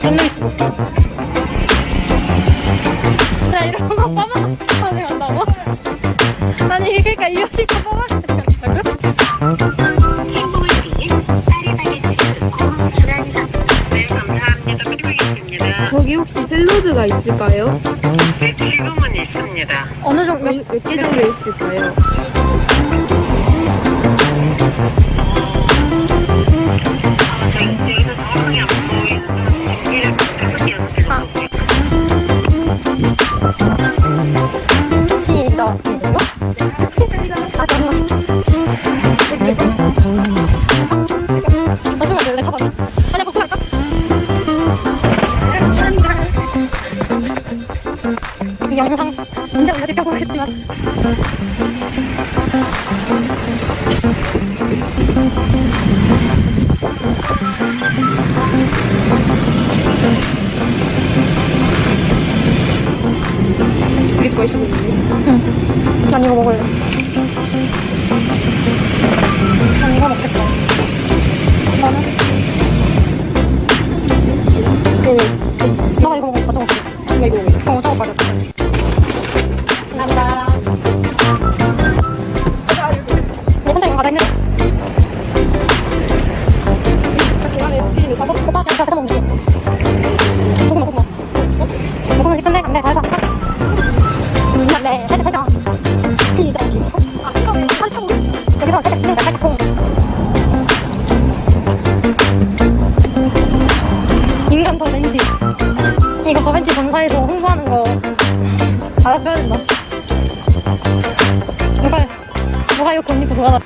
Connect. 거기 혹시 샐러드가 있을까요? 네, 지금은 있습니다. 어느 정도 몇 개 정도 있을까요? 어 가려 감사합니다. 내 살짝 시작 한참 여기서 살짝 누가 이거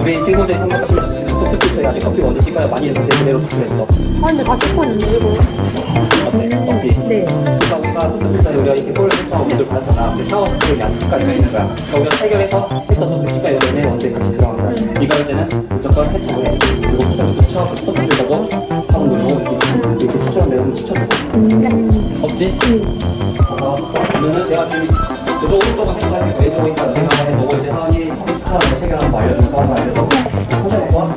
우리 친구들이 같이 커피 찍어야지 커피 먼저 찍어야 많이 해서 그대로 찍어냈어 아 근데 다 찍고 있는데 이거? 어때? 없지? 네. 그러니까 우리가 포토필터 우리가 이렇게 볼 신청 오늘 받았잖아 근데 샤워를 양쪽까지가 있는 거야. 그러니까 우리가 해결해서 했어도 필터가 여름에 원래 같이 들어간 거야 이거 할 때는 무조건 세척을 해. 그리고 포토필터 포토필터도 사본 누르고 이렇게 이렇게 추천을 내면 추천해 없지? 아, 그러면은 내가 지금 저도 오른쪽은 생각하니까 왼쪽이니까 생각을 해보고 이제 하은이 컴퓨터랑 체결 한번 알려줄까 한번 알려서. 천천히 봐